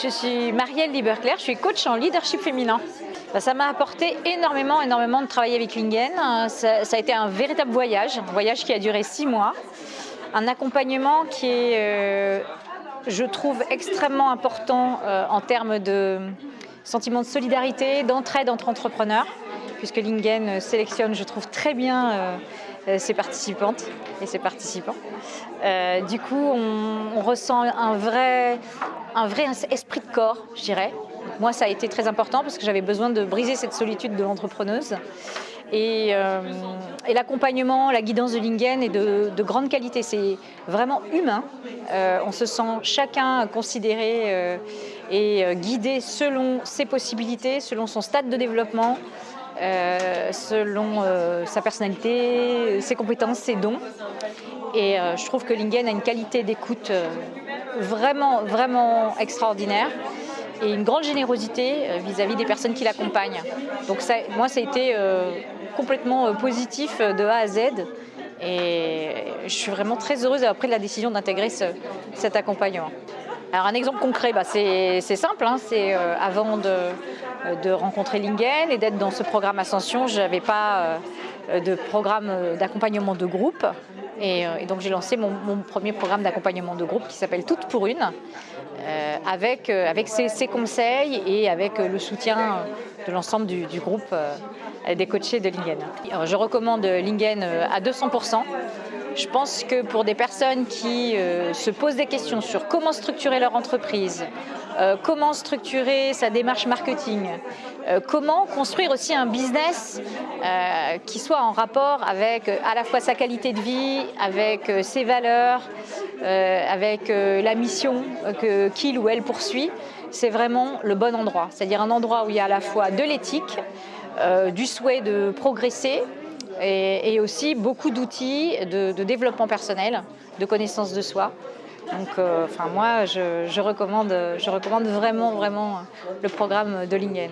Je suis Marielle Lieberclair, je suis coach en leadership féminin. Bah, ça m'a apporté énormément, énormément de travailler avec Lingen. Ça, a été un véritable voyage, un voyage qui a duré six mois. Un accompagnement qui est, euh, je trouve, extrêmement important euh, en termes de sentiment de solidarité, d'entraide entre entrepreneurs, puisque Lingen sélectionne, je trouve, très bien euh, ses participantes et ses participants. du coup, on, ressent un vrai, un vrai esprit de corps, je dirais. Moi, ça a été très important parce que j'avais besoin de briser cette solitude de l'entrepreneuse. Et, euh, l'accompagnement, la guidance de Lingen est de, grande qualité. C'est vraiment humain. Euh, on se sent chacun considéré euh, et guidé selon ses possibilités, selon son stade de développement, selon sa personnalité, ses compétences, ses dons. Et je trouve que Lingen a une qualité d'écoute vraiment, vraiment extraordinaire et une grande générosité euh, vis-à-vis des personnes qui l'accompagnent. Donc moi, ça a été euh, complètement euh, positif de A à Z. Et je suis vraiment très heureuse d'avoir pris la décision d'intégrer cet accompagnement. Alors un exemple concret, bah, c'est simple, hein, c'est avant de, rencontrer Lingen et d'être dans ce programme Ascension, je n'avais pas de programme d'accompagnement de groupe. Et, donc j'ai lancé mon, premier programme d'accompagnement de groupe qui s'appelle Toutes pour une, euh, avec, euh, ses, conseils et avec euh, le soutien de l'ensemble du, groupe des coachés de Lingen. je recommande Lingen à 200%. Je pense que pour des personnes qui se posent des questions sur comment structurer leur entreprise, comment structurer sa démarche marketing, comment construire aussi un business qui soit en rapport avec à la fois sa qualité de vie, avec ses valeurs, euh, avec euh, la mission qu'il ou elle poursuit, c'est vraiment le bon endroit. C'est-à-dire un endroit où il y a à la fois de l'éthique, euh, du souhait de progresser et, aussi beaucoup d'outils de, développement personnel, de connaissance de soi. Donc, enfin, moi, je, recommande, je recommande vraiment, vraiment le programme de Lingen.